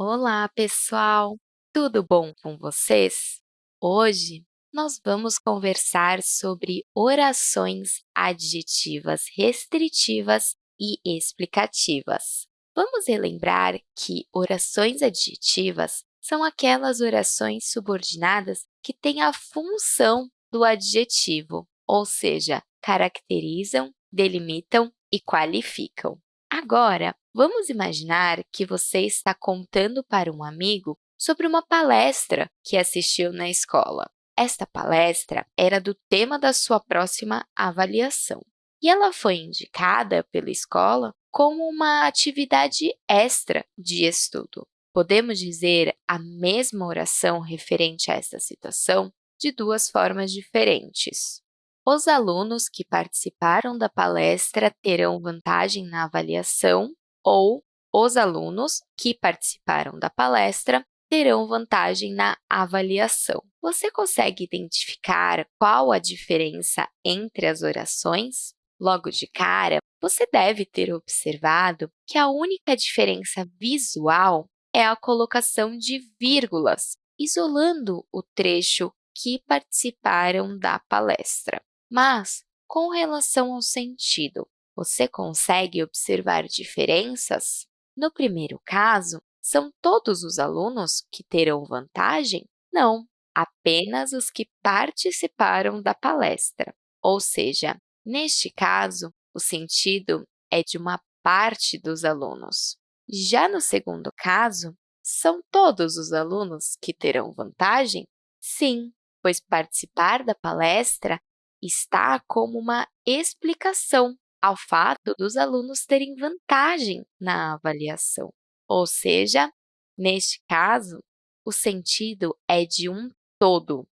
Olá, pessoal! Tudo bom com vocês? Hoje nós vamos conversar sobre orações adjetivas restritivas e explicativas. Vamos relembrar que orações adjetivas são aquelas orações subordinadas que têm a função do adjetivo, ou seja, caracterizam, delimitam e qualificam. Agora, vamos imaginar que você está contando para um amigo sobre uma palestra que assistiu na escola. Esta palestra era do tema da sua próxima avaliação e ela foi indicada pela escola como uma atividade extra de estudo. Podemos dizer a mesma oração referente a esta situação de duas formas diferentes. Os alunos que participaram da palestra terão vantagem na avaliação ou os alunos que participaram da palestra terão vantagem na avaliação. Você consegue identificar qual a diferença entre as orações? Logo de cara, você deve ter observado que a única diferença visual é a colocação de vírgulas, isolando o trecho que participaram da palestra. Mas, com relação ao sentido, você consegue observar diferenças? No primeiro caso, são todos os alunos que terão vantagem? Não, apenas os que participaram da palestra. Ou seja, neste caso, o sentido é de uma parte dos alunos. Já no segundo caso, são todos os alunos que terão vantagem? Sim, pois participar da palestra está como uma explicação ao fato dos alunos terem vantagem na avaliação. Ou seja, neste caso, o sentido é de um todo.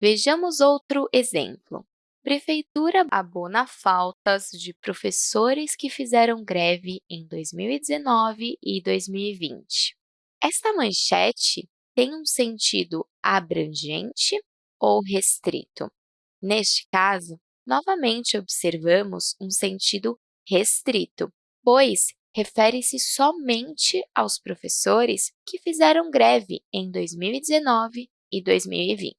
Vejamos outro exemplo. Prefeitura abona faltas de professores que fizeram greve em 2019 e 2020. Esta manchete tem um sentido abrangente ou restrito? Neste caso, novamente observamos um sentido restrito, pois refere-se somente aos professores que fizeram greve em 2019 e 2020.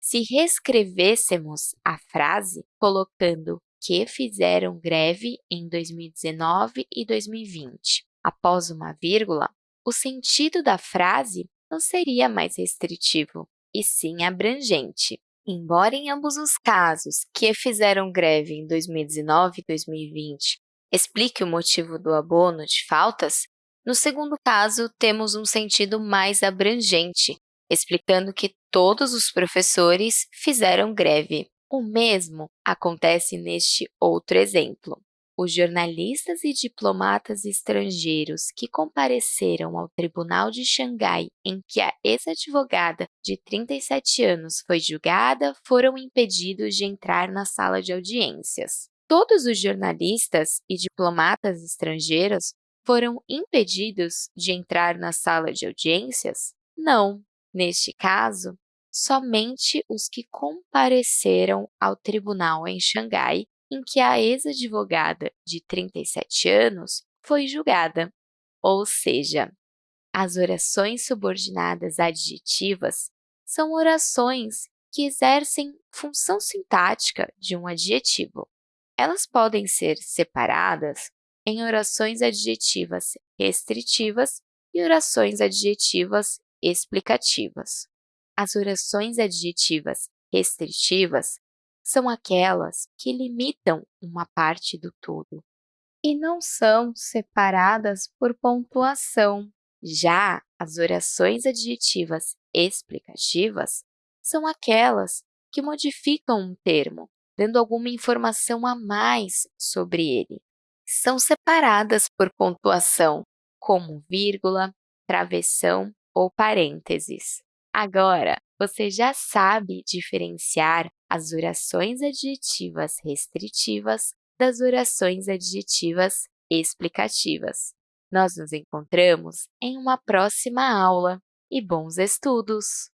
Se reescrevêssemos a frase colocando que fizeram greve em 2019 e 2020 após uma vírgula, o sentido da frase não seria mais restritivo, e sim abrangente. Embora em ambos os casos que fizeram greve em 2019 e 2020 explique o motivo do abono de faltas, no segundo caso, temos um sentido mais abrangente, explicando que todos os professores fizeram greve. O mesmo acontece neste outro exemplo os jornalistas e diplomatas estrangeiros que compareceram ao Tribunal de Xangai em que a ex-advogada de 37 anos foi julgada foram impedidos de entrar na sala de audiências. Todos os jornalistas e diplomatas estrangeiros foram impedidos de entrar na sala de audiências? Não. Neste caso, somente os que compareceram ao tribunal em Xangai em que a ex-advogada de 37 anos foi julgada, ou seja, as orações subordinadas adjetivas são orações que exercem função sintática de um adjetivo. Elas podem ser separadas em orações adjetivas restritivas e orações adjetivas explicativas. As orações adjetivas restritivas são aquelas que limitam uma parte do todo e não são separadas por pontuação. Já as orações adjetivas explicativas são aquelas que modificam um termo, dando alguma informação a mais sobre ele. São separadas por pontuação, como vírgula, travessão ou parênteses. Agora, você já sabe diferenciar as orações adjetivas restritivas das orações adjetivas explicativas. Nós nos encontramos em uma próxima aula e bons estudos!